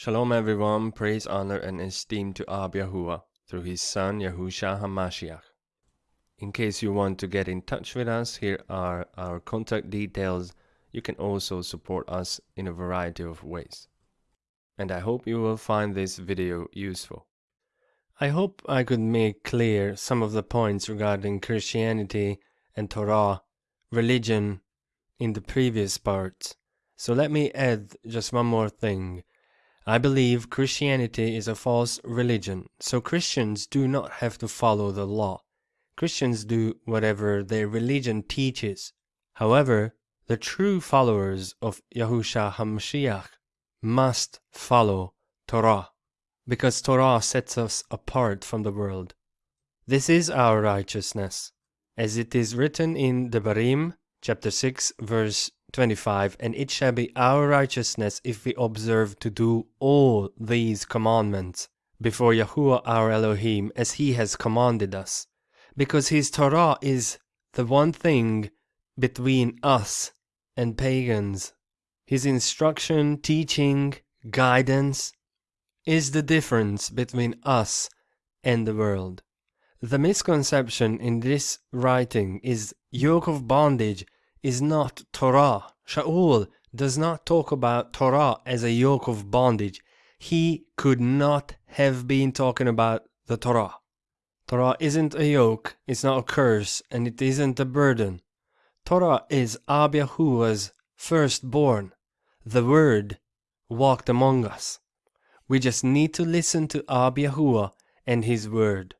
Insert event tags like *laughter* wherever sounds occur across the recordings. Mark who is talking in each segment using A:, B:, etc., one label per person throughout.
A: Shalom everyone, praise, honor, and esteem to Ab Yahuwah through his son Yahusha HaMashiach. In case you want to get in touch with us, here are our contact details. You can also support us in a variety of ways. And I hope you will find this video useful. I hope I could make clear some of the points regarding Christianity and Torah, religion, in the previous parts. So let me add just one more thing. I believe Christianity is a false religion, so Christians do not have to follow the law. Christians do whatever their religion teaches. However, the true followers of Yahusha HaMashiach must follow Torah, because Torah sets us apart from the world. This is our righteousness, as it is written in Devarim, chapter 6, verse 25 And it shall be our righteousness if we observe to do all these commandments before Yahuwah our Elohim as he has commanded us, because his Torah is the one thing between us and pagans. His instruction, teaching, guidance is the difference between us and the world. The misconception in this writing is yoke of bondage is not Torah. Shaul does not talk about Torah as a yoke of bondage. He could not have been talking about the Torah. Torah isn't a yoke, it's not a curse, and it isn't a burden. Torah is Ab firstborn. The Word walked among us. We just need to listen to Ab and His Word,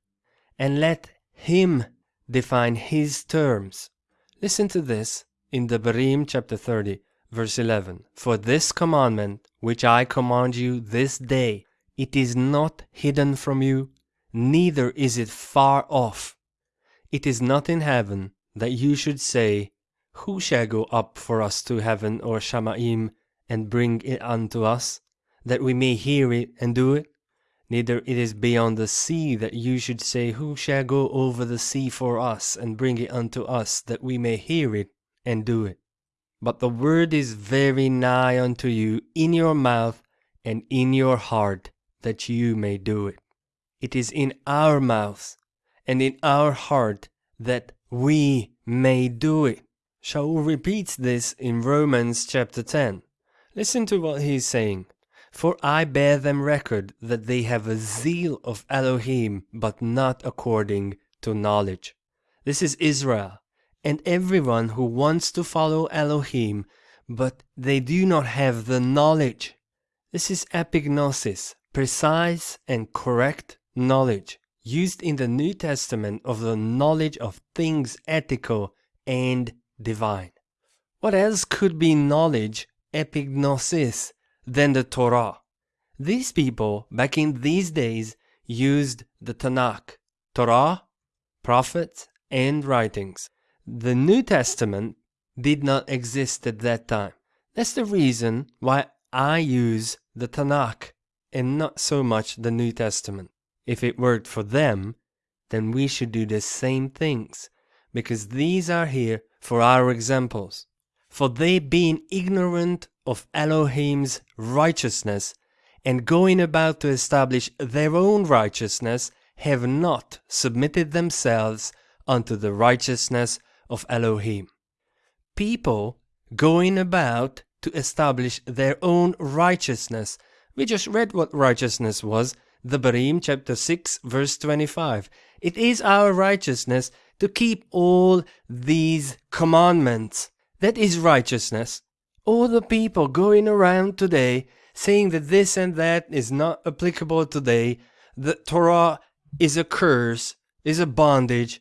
A: and let Him define His terms. Listen to this in Devarim chapter 30, verse 11 For this commandment which I command you this day, it is not hidden from you, neither is it far off. It is not in heaven that you should say, Who shall go up for us to heaven or Shamaim and bring it unto us, that we may hear it and do it? Neither it is beyond the sea that you should say, Who shall go over the sea for us and bring it unto us, that we may hear it and do it. But the word is very nigh unto you, in your mouth and in your heart, that you may do it. It is in our mouths and in our heart that we may do it. Shaul repeats this in Romans chapter 10. Listen to what he is saying. For I bear them record that they have a zeal of Elohim, but not according to knowledge. This is Israel, and everyone who wants to follow Elohim, but they do not have the knowledge. This is epignosis, precise and correct knowledge, used in the New Testament of the knowledge of things ethical and divine. What else could be knowledge, epignosis, than the Torah? These people, back in these days, used the Tanakh, Torah, prophets, and writings. The New Testament did not exist at that time. That's the reason why I use the Tanakh and not so much the New Testament. If it worked for them, then we should do the same things, because these are here for our examples. For they being ignorant of Elohim's righteousness, and going about to establish their own righteousness, have not submitted themselves unto the righteousness of Elohim. People going about to establish their own righteousness. We just read what righteousness was, Devarim chapter 6 verse 25. It is our righteousness to keep all these commandments. That is righteousness. All the people going around today saying that this and that is not applicable today, that Torah is a curse, is a bondage.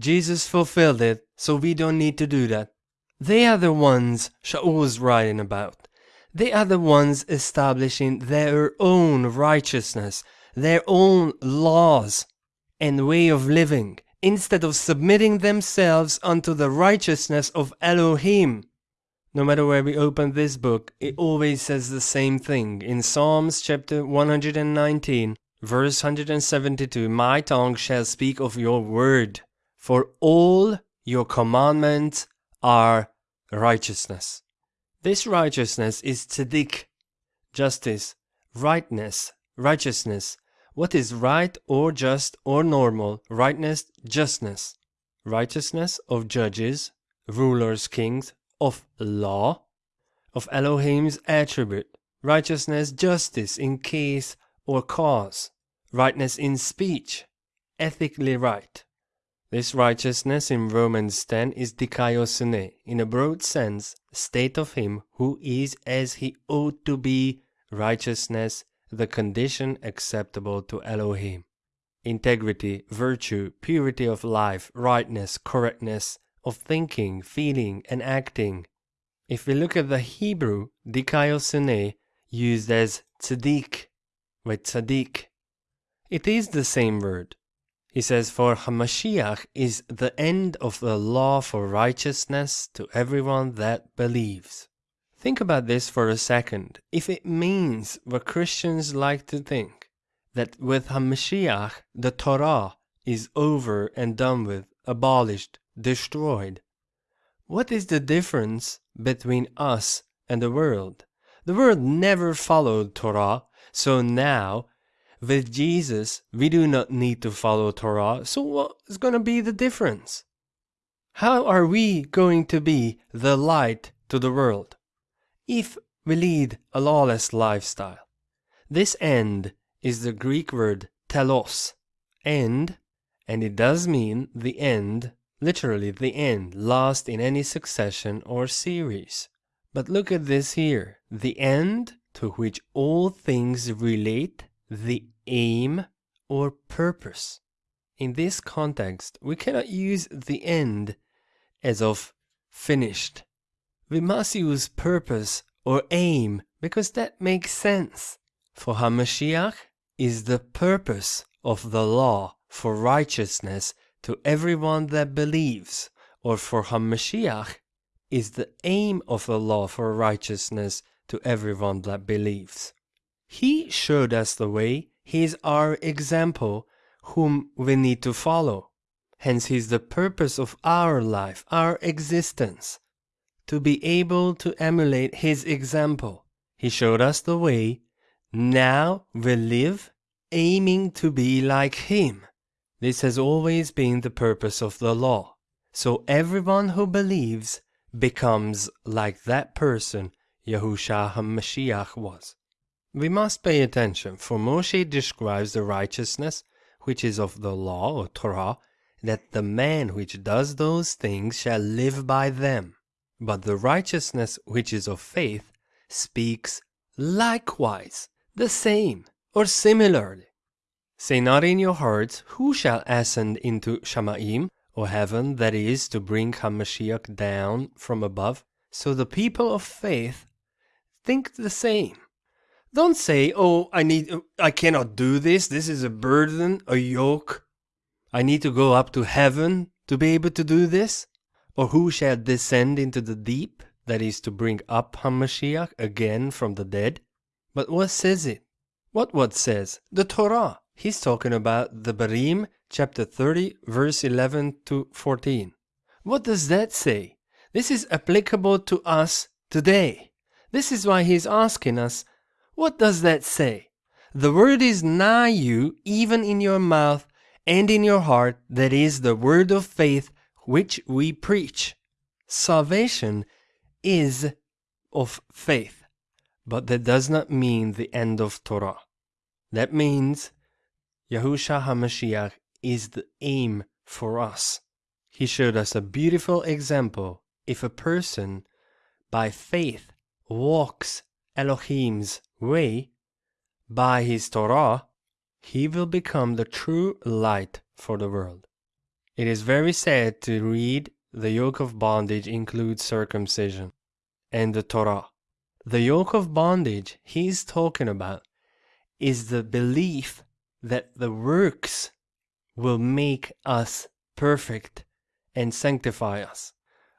A: Jesus fulfilled it, so we don't need to do that. They are the ones Shaul was writing about. They are the ones establishing their own righteousness, their own laws and way of living, instead of submitting themselves unto the righteousness of Elohim. No matter where we open this book, it always says the same thing. In Psalms chapter 119, verse 172, My tongue shall speak of your word, for all your commandments are righteousness. This righteousness is tzedek, justice, rightness, righteousness. What is right or just or normal? Rightness, justness. Righteousness of judges, rulers, kings, of law, of Elohim's attribute. Righteousness, justice in case or cause. Rightness in speech, ethically right. This righteousness in Romans 10 is dikaiosune, in a broad sense, state of him who is as he ought to be, righteousness, the condition acceptable to Elohim. Integrity, virtue, purity of life, rightness, correctness of thinking, feeling, and acting. If we look at the Hebrew, dikaiosune, used as tzaddik, with tzaddik, it is the same word. He says, For Hamashiach is the end of the law for righteousness to everyone that believes. Think about this for a second. If it means what Christians like to think, that with Hamashiach the Torah is over and done with, abolished, destroyed, what is the difference between us and the world? The world never followed Torah, so now with Jesus, we do not need to follow Torah, so what is going to be the difference? How are we going to be the light to the world? If we lead a lawless lifestyle. This end is the Greek word telos, end, and it does mean the end, literally the end, last in any succession or series. But look at this here, the end to which all things relate the aim or purpose. In this context, we cannot use the end as of finished. We must use purpose or aim because that makes sense. For Hamashiach is the purpose of the law for righteousness to everyone that believes, or for Hamashiach is the aim of the law for righteousness to everyone that believes. He showed us the way He's our example whom we need to follow. Hence, He's the purpose of our life, our existence. To be able to emulate His example. He showed us the way. Now we live aiming to be like Him. This has always been the purpose of the law. So everyone who believes becomes like that person Yahushua HaMashiach was. We must pay attention, for Moshe describes the righteousness which is of the law or Torah, that the man which does those things shall live by them. But the righteousness which is of faith speaks likewise the same or similarly. Say not in your hearts, Who shall ascend into Shamaim, or heaven, that is, to bring Hamashiach down from above? So the people of faith think the same. Don't say, "Oh, I need I cannot do this. This is a burden, a yoke. I need to go up to heaven to be able to do this." Or who shall descend into the deep, that is to bring up Hamashiach again from the dead? But what says it? What what says? The Torah. He's talking about Devarim, chapter 30, verse 11 to 14. What does that say? This is applicable to us today. This is why he's asking us what does that say? The word is nigh you, even in your mouth and in your heart, that is the word of faith which we preach. Salvation is of faith, but that does not mean the end of Torah. That means Yahusha HaMashiach is the aim for us. He showed us a beautiful example. If a person by faith walks Elohim's way, by his Torah, he will become the true light for the world. It is very sad to read the yoke of bondage includes circumcision and the Torah. The yoke of bondage he's talking about is the belief that the works will make us perfect and sanctify us.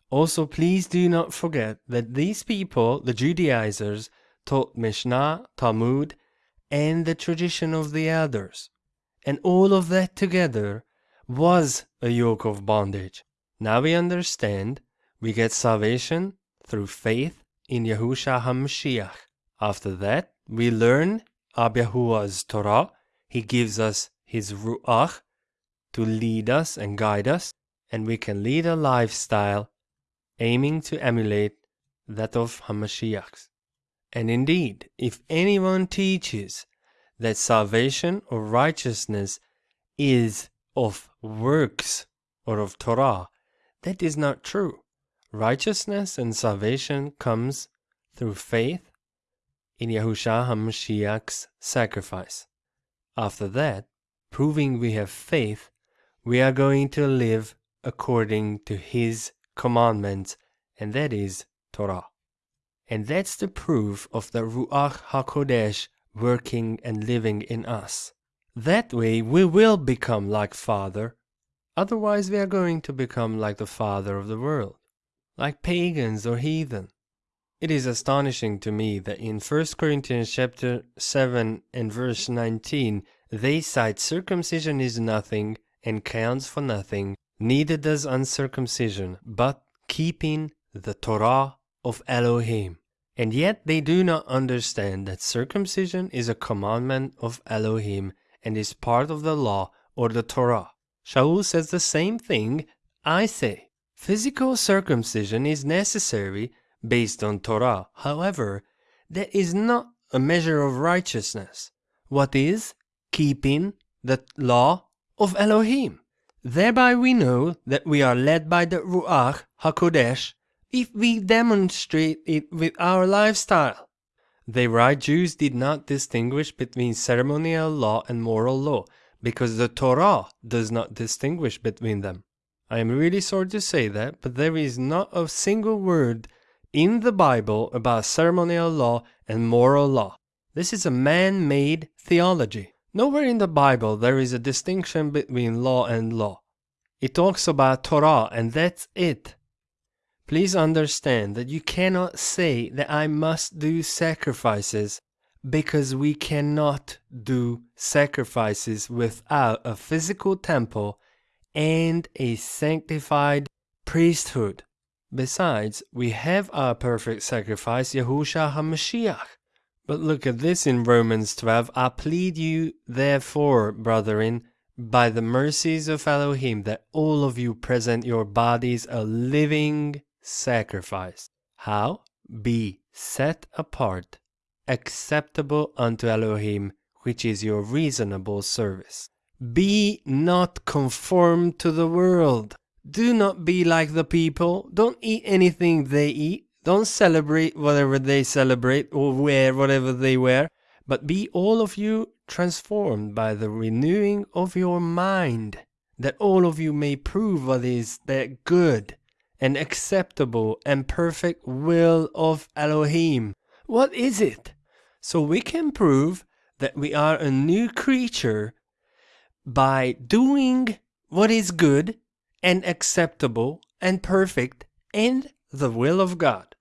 A: Also, please do not forget that these people, the Judaizers, taught Mishnah, Talmud, and the tradition of the elders. And all of that together was a yoke of bondage. Now we understand we get salvation through faith in Yahushua HaMashiach. After that, we learn Ab Yahuwah's Torah. He gives us His Ruach to lead us and guide us, and we can lead a lifestyle aiming to emulate that of Hamashiach's. And indeed, if anyone teaches that salvation or righteousness is of works or of Torah, that is not true. Righteousness and salvation comes through faith in Yahushua HaMashiach's sacrifice. After that, proving we have faith, we are going to live according to His commandments, and that is Torah. And that's the proof of the Ruach HaKodesh working and living in us. That way we will become like Father, otherwise we are going to become like the Father of the world, like pagans or heathen. It is astonishing to me that in 1 Corinthians chapter 7 and verse 19 they cite circumcision is nothing and counts for nothing, neither does uncircumcision, but keeping the Torah of Elohim. And yet they do not understand that circumcision is a commandment of Elohim and is part of the law or the Torah. Shaul says the same thing I say. Physical circumcision is necessary based on Torah. However, that is not a measure of righteousness. What is? Keeping the law of Elohim. Thereby we know that we are led by the Ruach HaKodesh if we demonstrate it with our lifestyle. The right Jews did not distinguish between ceremonial law and moral law because the Torah does not distinguish between them. I am really sorry to say that, but there is not a single word in the Bible about ceremonial law and moral law. This is a man made theology. Nowhere in the Bible there is a distinction between law and law. It talks about Torah and that's it. Please understand that you cannot say that I must do sacrifices because we cannot do sacrifices without a physical temple and a sanctified priesthood. Besides, we have our perfect sacrifice, Yahushua HaMashiach. But look at this in Romans 12. I plead you, therefore, brethren, by the mercies of Elohim, that all of you present your bodies a living sacrifice. How? Be set apart, acceptable unto Elohim, which is your reasonable service. Be not conformed to the world. Do not be like the people. Don't eat anything they eat. Don't celebrate whatever they celebrate or wear whatever they wear. But be all of you transformed by the renewing of your mind, that all of you may prove what is that good and acceptable and perfect will of Elohim. What is it? So we can prove that we are a new creature by doing what is good and acceptable and perfect and the will of God.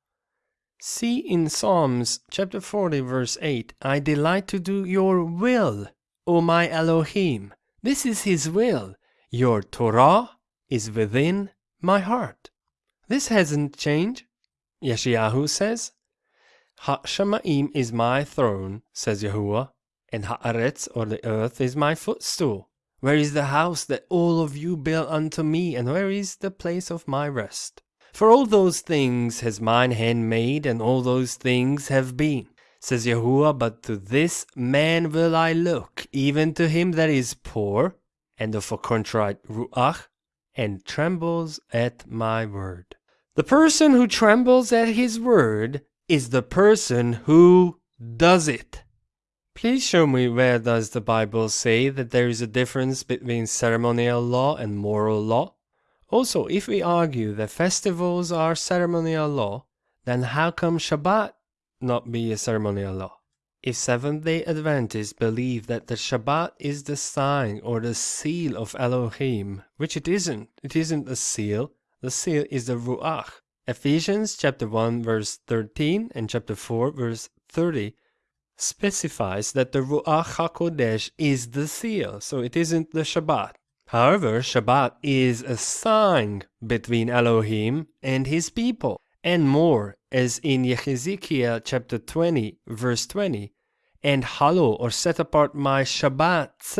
A: See in Psalms chapter 40 verse 8, I delight to do your will, O my Elohim. This is his will. Your Torah is within my heart. This hasn't changed. Yeshayahu says, Ha-Shamaim is my throne, says Yahuwah, and Haaretz, or the earth, is my footstool. Where is the house that all of you built unto me, and where is the place of my rest? For all those things has mine hand made, and all those things have been, says Yahuwah, but to this man will I look, even to him that is poor, and of a contrite ruach, and trembles at my word. The person who trembles at his word is the person who does it. Please show me where does the Bible say that there is a difference between ceremonial law and moral law? Also, if we argue that festivals are ceremonial law, then how come Shabbat not be a ceremonial law? If Seventh-day Adventists believe that the Shabbat is the sign or the seal of Elohim, which it isn't, it isn't a seal, the seal is the Ruach. Ephesians chapter 1 verse 13 and chapter 4 verse 30 specifies that the Ruach HaKodesh is the seal, so it isn't the Shabbat. However, Shabbat is a sign between Elohim and his people, and more, as in Yehezekiel chapter 20 verse 20, and hallow or set apart my Shabbats,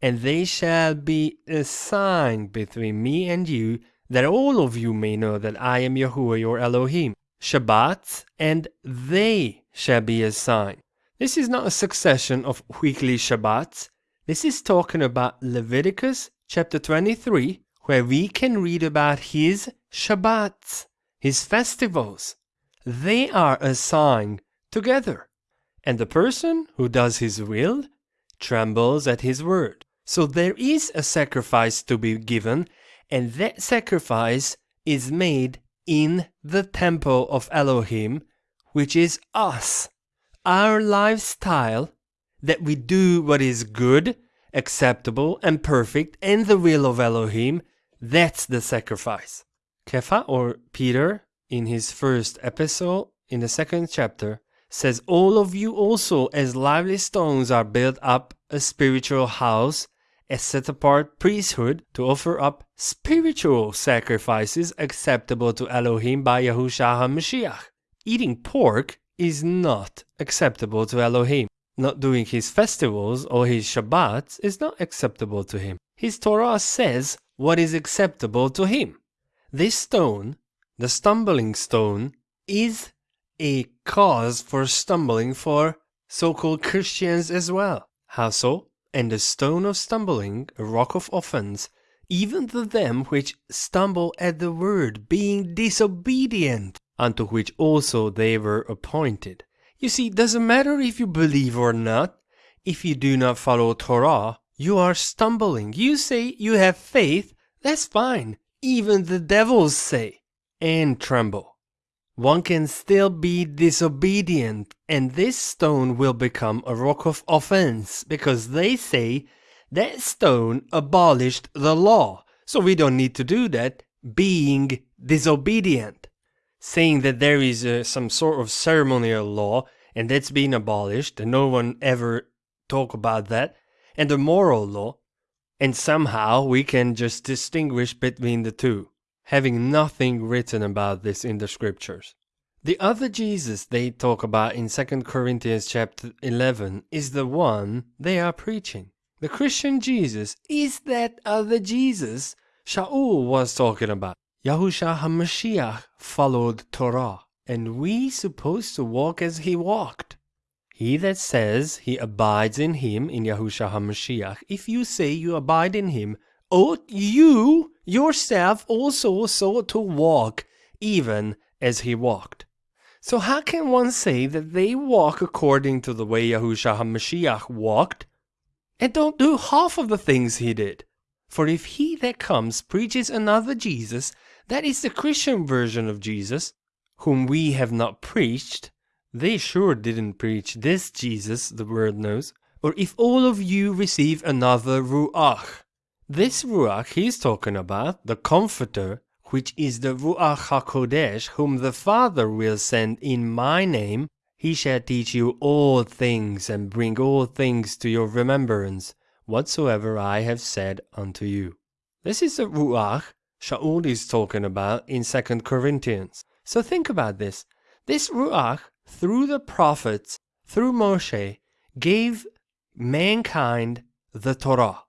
A: and they shall be a sign between me and you, that all of you may know that I am Yahuwah your Elohim. Shabbats, and they shall be a sign. This is not a succession of weekly Shabbats. This is talking about Leviticus chapter 23, where we can read about his Shabbats, his festivals. They are a sign together. And the person who does his will trembles at his word. So there is a sacrifice to be given, and that sacrifice is made in the temple of Elohim, which is us. Our lifestyle, that we do what is good, acceptable, and perfect, and the will of Elohim, that's the sacrifice. Kepha or Peter, in his first epistle, in the second chapter, says, All of you also, as lively stones, are built up a spiritual house a set apart priesthood to offer up spiritual sacrifices acceptable to Elohim by Yahushua HaMashiach. Eating pork is not acceptable to Elohim. Not doing his festivals or his Shabbats is not acceptable to him. His Torah says what is acceptable to him. This stone, the stumbling stone, is a cause for stumbling for so called Christians as well. How so? and a stone of stumbling, a rock of offense, even to them which stumble at the word, being disobedient, unto which also they were appointed. You see, doesn't matter if you believe or not, if you do not follow Torah, you are stumbling. You say you have faith, that's fine. Even the devils say, and tremble one can still be disobedient, and this stone will become a rock of offense because they say that stone abolished the law, so we don't need to do that, being disobedient. Saying that there is uh, some sort of ceremonial law and that's been abolished, and no one ever talk about that, and the moral law, and somehow we can just distinguish between the two having nothing written about this in the scriptures. The other Jesus they talk about in 2 Corinthians chapter 11 is the one they are preaching. The Christian Jesus is that other Jesus Shaul was talking about. Yahusha HaMashiach followed Torah, and we supposed to walk as he walked. He that says he abides in him, in Yahusha HaMashiach, if you say you abide in him, ought you yourself also so to walk, even as he walked. So how can one say that they walk according to the way Yahushua HaMashiach walked, and don't do half of the things he did? For if he that comes preaches another Jesus, that is the Christian version of Jesus, whom we have not preached, they sure didn't preach this Jesus, the world knows. Or if all of you receive another Ruach, this Ruach he's talking about, the Comforter, which is the Ruach HaKodesh, whom the Father will send in my name, he shall teach you all things and bring all things to your remembrance, whatsoever I have said unto you. This is the Ruach Shaul is talking about in 2 Corinthians. So think about this. This Ruach, through the prophets, through Moshe, gave mankind the Torah.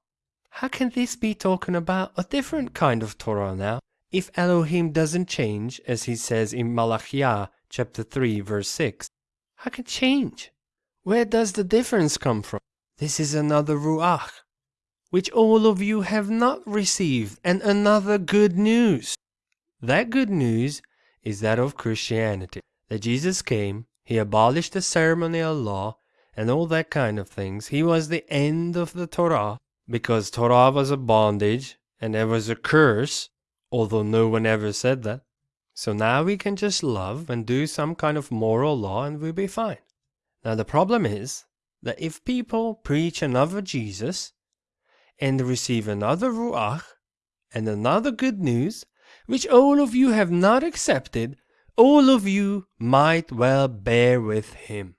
A: How can this be talking about a different kind of Torah now? If Elohim doesn't change, as he says in Malachiah chapter 3 verse 6, how can change? Where does the difference come from? This is another Ruach, which all of you have not received, and another good news. That good news is that of Christianity, that Jesus came, he abolished the ceremonial law, and all that kind of things. He was the end of the Torah, because Torah was a bondage and there was a curse, although no one ever said that. So now we can just love and do some kind of moral law and we'll be fine. Now the problem is that if people preach another Jesus and receive another Ruach and another good news, which all of you have not accepted, all of you might well bear with him.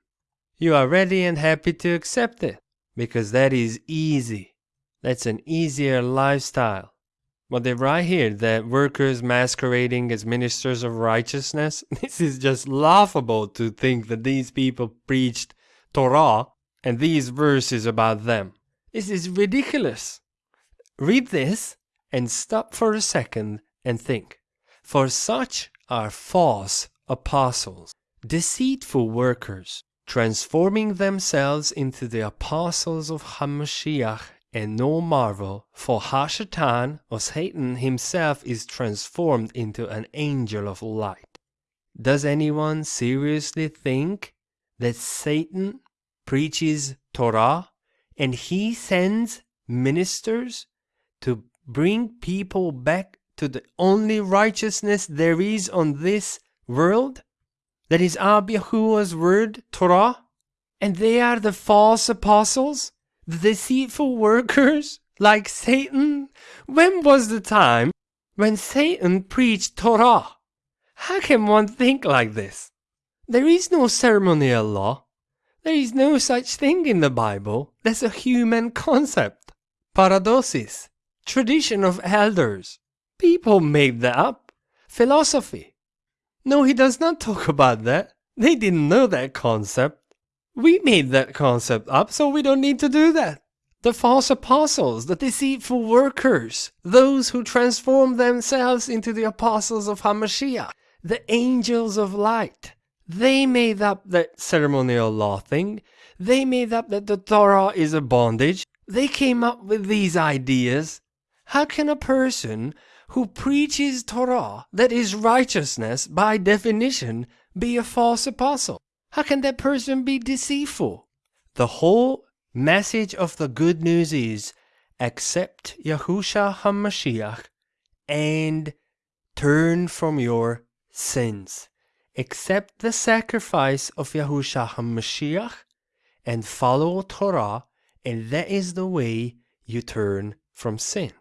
A: You are ready and happy to accept it because that is easy. That's an easier lifestyle. But they write here that workers masquerading as ministers of righteousness, *laughs* this is just laughable to think that these people preached Torah and these verses about them. This is ridiculous. Read this and stop for a second and think. For such are false apostles, deceitful workers, transforming themselves into the apostles of Hamashiach, and no marvel, for Hashatan or Satan himself is transformed into an angel of light. Does anyone seriously think that Satan preaches Torah and he sends ministers to bring people back to the only righteousness there is on this world? That is Ab word, Torah? And they are the false apostles? The deceitful workers? *laughs* Like Satan? When was the time when Satan preached Torah? How can one think like this? There is no ceremonial law. There is no such thing in the Bible. That's a human concept. Paradosis. Tradition of elders. People made that up. Philosophy. No, he does not talk about that. They didn't know that concept. We made that concept up, so we don't need to do that. The false apostles, the deceitful workers, those who transform themselves into the apostles of Hamashiach, the angels of light. They made up that ceremonial law thing. They made up that the Torah is a bondage. They came up with these ideas. How can a person who preaches Torah, that is righteousness by definition, be a false apostle? How can that person be deceitful? The whole message of the good news is accept Yahusha HaMashiach and turn from your sins. Accept the sacrifice of Yahusha HaMashiach and follow Torah, and that is the way you turn from sin.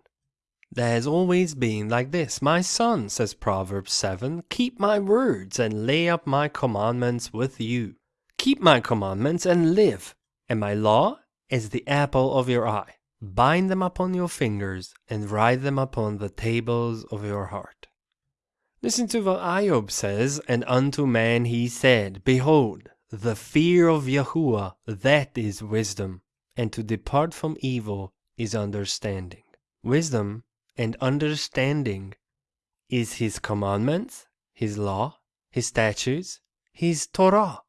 A: Has always been like this. My son, says Proverbs 7, keep my words and lay up my commandments with you. Keep my commandments and live, and my law is the apple of your eye. Bind them upon your fingers and write them upon the tables of your heart. Listen to what Iyov says, and unto man he said, Behold, the fear of Yahuwah, that is wisdom, and to depart from evil is understanding. Wisdom and understanding is his commandments, his law, his statutes, his Torah.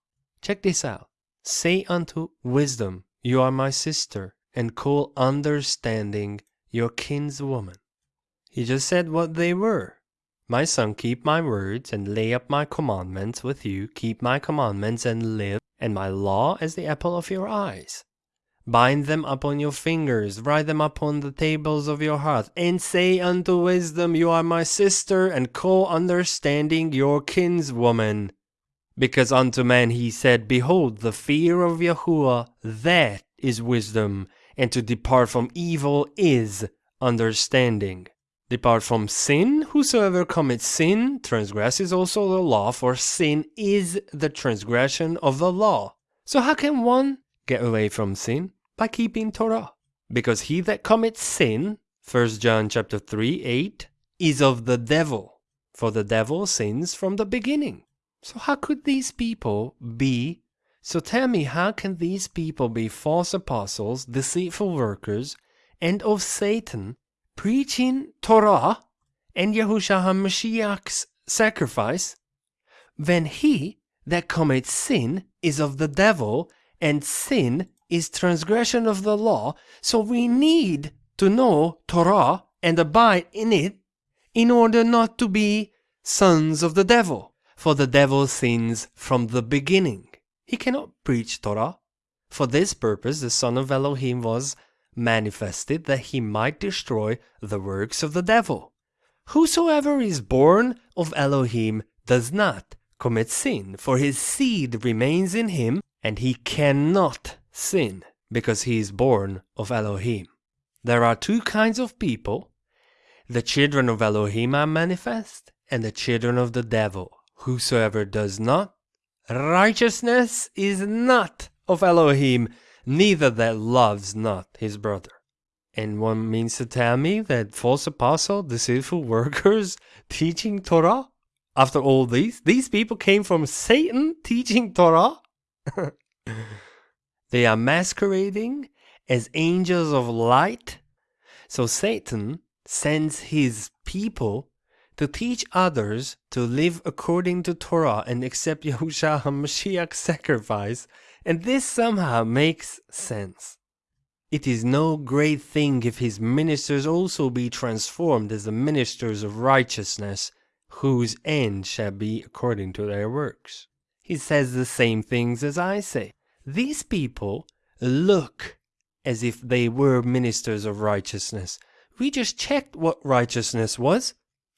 A: Check this out. Say unto wisdom, You are my sister, and call understanding your kinswoman. He just said what they were. My son, keep my words and lay up my commandments with you. Keep my commandments and live, and my law as the apple of your eyes. Bind them upon your fingers, write them upon the tables of your heart, and say unto wisdom, You are my sister, and call understanding your kinswoman. Because unto man he said, Behold, the fear of Yahuwah, that is wisdom, and to depart from evil is understanding. Depart from sin, whosoever commits sin transgresses also the law, for sin is the transgression of the law. So how can one get away from sin? By keeping Torah. Because he that commits sin, 1 John chapter 3, 8, is of the devil. For the devil sins from the beginning. So how could these people be? So tell me, how can these people be false apostles, deceitful workers, and of Satan, preaching Torah and Yahushua HaMashiach's sacrifice, when he that commits sin is of the devil, and sin is transgression of the law, so we need to know Torah and abide in it in order not to be sons of the devil. For the devil sins from the beginning. He cannot preach Torah. For this purpose the Son of Elohim was manifested that he might destroy the works of the devil. Whosoever is born of Elohim does not commit sin, for his seed remains in him, and he cannot sin because he is born of Elohim. There are two kinds of people. The children of Elohim are manifest, and the children of the devil. Whosoever does not, righteousness is not of Elohim, neither that loves not his brother. And one means to tell me that false apostle, deceitful workers *laughs* teaching Torah? After all these, these people came from Satan teaching Torah? *laughs* They are masquerading as angels of light. So Satan sends his people to teach others to live according to Torah and accept *laughs* Yahushua HaMashiach's sacrifice, and this somehow makes sense. It is no great thing if his ministers also be transformed as the ministers of righteousness, whose end shall be according to their works. He says the same things as I say. These people look as if they were ministers of righteousness. We just checked what righteousness was.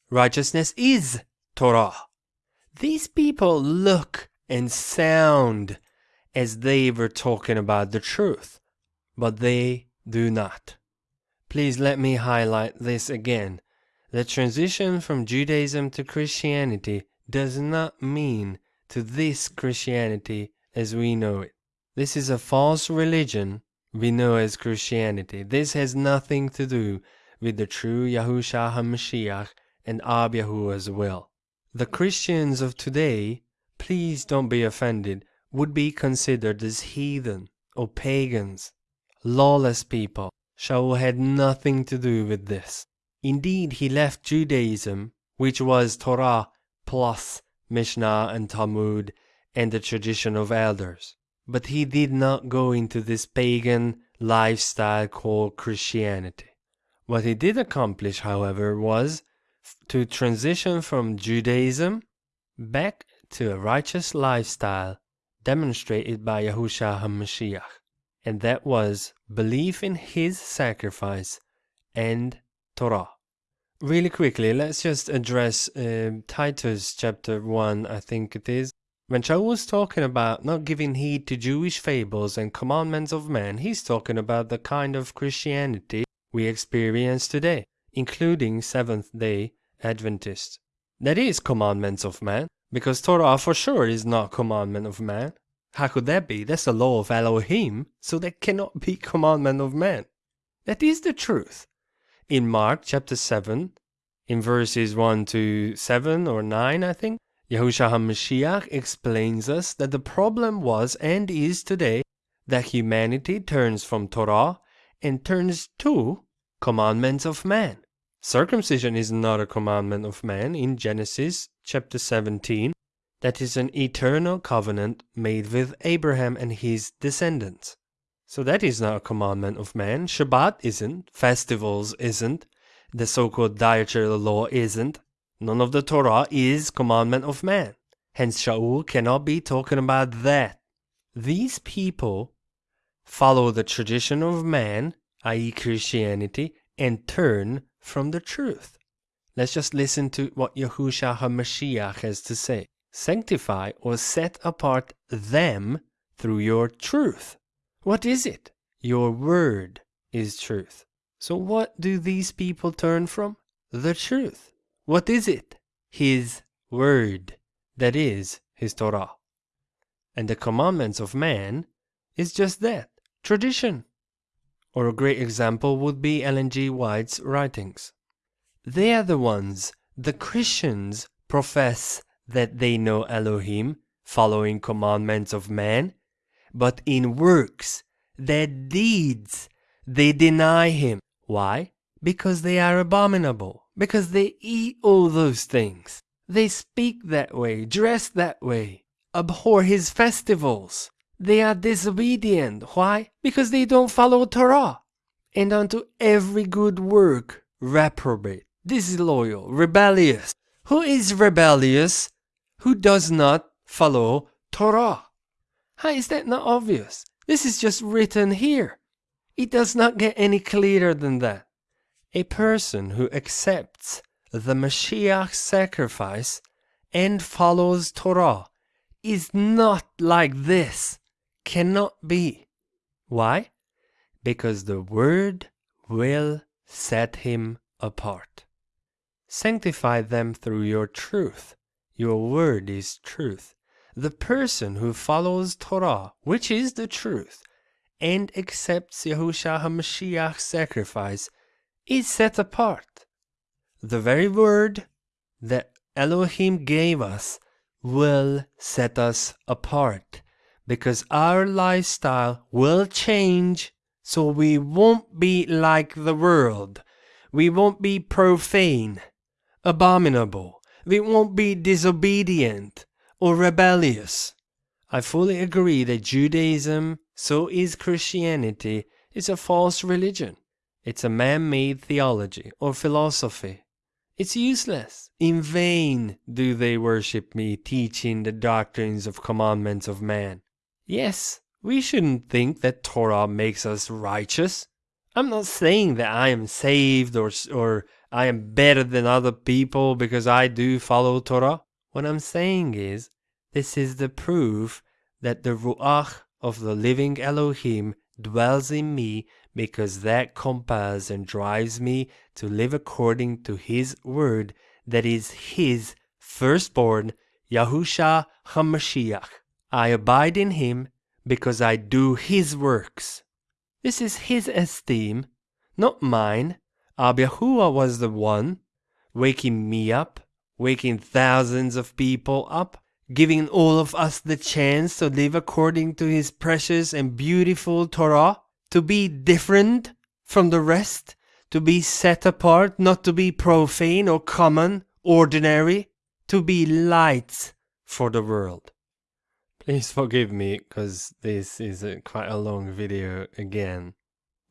A: Righteousness is Torah. These people look and sound as they were talking about the truth, but they do not. Please let me highlight this again. The transition from Judaism to Christianity does not mean to this Christianity as we know it. This is a false religion we know as Christianity. This has nothing to do with the true Yahushua HaMashiach and Ab Yahuwah's will. The Christians of today, please don't be offended, would be considered as heathen or pagans, lawless people. Shaul had nothing to do with this. Indeed, he left Judaism, which was Torah plus Mishnah and Talmud and the tradition of elders. But he did not go into this pagan lifestyle called Christianity. What he did accomplish, however, was to transition from Judaism back to a righteous lifestyle demonstrated by Yahushua HaMashiach, and that was belief in his sacrifice and Torah. Really quickly, let's just address uh, Titus chapter 1, I think it is, when Shaul was talking about not giving heed to Jewish fables and commandments of men, he's talking about the kind of Christianity we experience today, including Seventh day Adventists. That is commandments of man, because Torah for sure is not commandment of man. How could that be? That's the law of Elohim, so that cannot be commandment of man. That is the truth. In Mark chapter 7, in verses 1 to 7 or 9, I think, Yahushua HaMashiach explains us that the problem was and is today that humanity turns from Torah and turns to commandments of man. Circumcision is not a commandment of man in Genesis chapter 17. That is an eternal covenant made with Abraham and his descendants. So that is not a commandment of man. Shabbat isn't. Festivals isn't. The so-called dietary law isn't. None of the Torah is commandment of man. Hence Shaul cannot be talking about that. These people follow the tradition of man, i.e. Christianity, and turn from the truth. Let's just listen to what Yahushua HaMashiach has to say. Sanctify or set apart them through your truth. What is it? Your word is truth. So what do these people turn from? The truth. What is it? His word, that is, his Torah. And the commandments of man is just that, tradition. Or a great example would be Ellen G. White's writings. They are the ones, the Christians, profess that they know Elohim, following commandments of man, but in works, their deeds, they deny him. Why? Because they are abominable because they eat all those things. They speak that way, dress that way, abhor his festivals. They are disobedient. Why? Because they don't follow Torah. And unto every good work, reprobate, disloyal, rebellious. Who is rebellious? Who does not follow Torah? How is that not obvious? This is just written here. It does not get any clearer than that. A person who accepts the Mashiach sacrifice and follows Torah is not like this, cannot be. Why? Because the Word will set him apart. Sanctify them through your truth. Your word is truth. The person who follows Torah, which is the truth, and accepts Yahushua HaMashiach's sacrifice is set apart. The very word that Elohim gave us will set us apart.
B: because our lifestyle will change so we won't be like the world. We won't be profane, abominable. We won't be disobedient or rebellious. I fully agree that Judaism, so is Christianity, is a false religion. It's a man made theology or philosophy. It's useless. In vain do they worship me, teaching the doctrines of commandments of man. Yes, we shouldn't think that Torah makes us righteous. I'm not saying that I am saved or, or I am better than other people because I do follow Torah. What I'm saying is, this is the proof that the Ruach of the living Elohim dwells in me because that compels and drives me to live according to His word that is His firstborn, Yahusha HaMashiach. I abide in Him because I do His works. This is His esteem, not mine. Abba Yahuwah was the one waking me up, waking thousands of people up, giving all of us the chance to live according to His precious and beautiful Torah, to be different from the rest, to be set apart, not to be profane or common, ordinary, to be lights for the world. Please forgive me, because this is a, quite a long video again.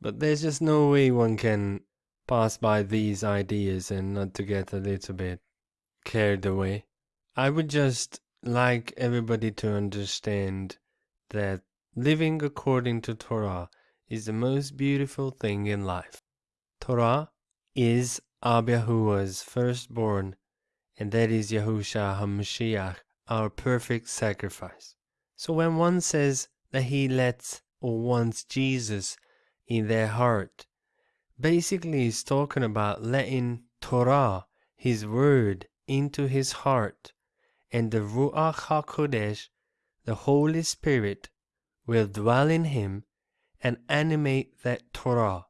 B: But there's just no way one can pass by these ideas and not to get a little bit carried away. I would just like everybody to understand that living according to Torah is the most beautiful thing in life. Torah is Abba Yahuwah's firstborn, and that is Yahusha HaMashiach, our perfect sacrifice. So when one says that he lets or wants Jesus in their heart, basically he's talking about letting Torah, his word, into his heart, and the Ruach HaKodesh, the Holy Spirit, will dwell in him and animate that Torah,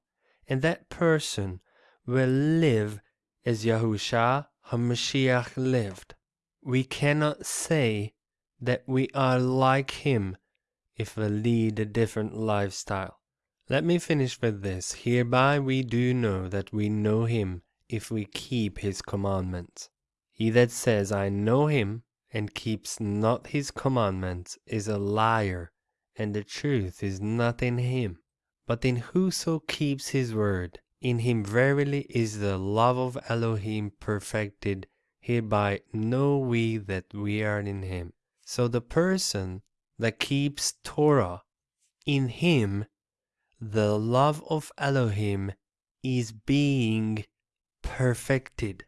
B: and that person will live as Yahusha HaMashiach lived. We cannot say that we are like him if we lead a different lifestyle. Let me finish with this. Hereby we do know that we know him if we keep his commandments. He that says, I know him, and keeps not his commandments, is a liar, and the truth is not in him. But in whoso keeps his word, in him verily is the love of Elohim perfected. Hereby know we that we are in him. So the person that keeps Torah, in him the love of Elohim is being perfected.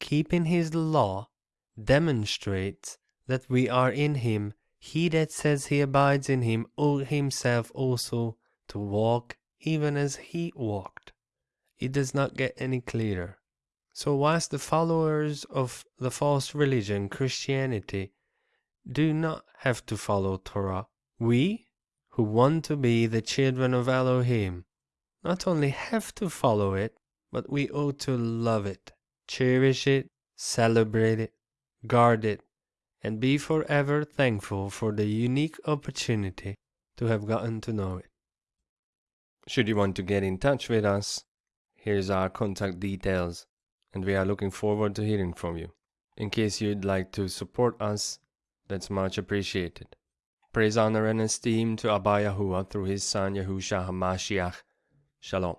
B: Keeping his law demonstrates that we are in him. He that says he abides in him ought himself also to walk even as he walked. It does not get any clearer. So, whilst the followers of the false religion, Christianity, do not have to follow Torah. We, who want to be the children of Elohim, not only have to follow it, but we ought to love it, cherish it, celebrate it, guard it, and be forever thankful for the unique opportunity to have gotten to know it.
A: Should you want to get in touch with us, here's our contact details, and we are looking forward to hearing from you. In case you'd like to support us, that's much appreciated. Praise, honor, and esteem to Abba Yahuwah through his son Yahusha HaMashiach. Shalom.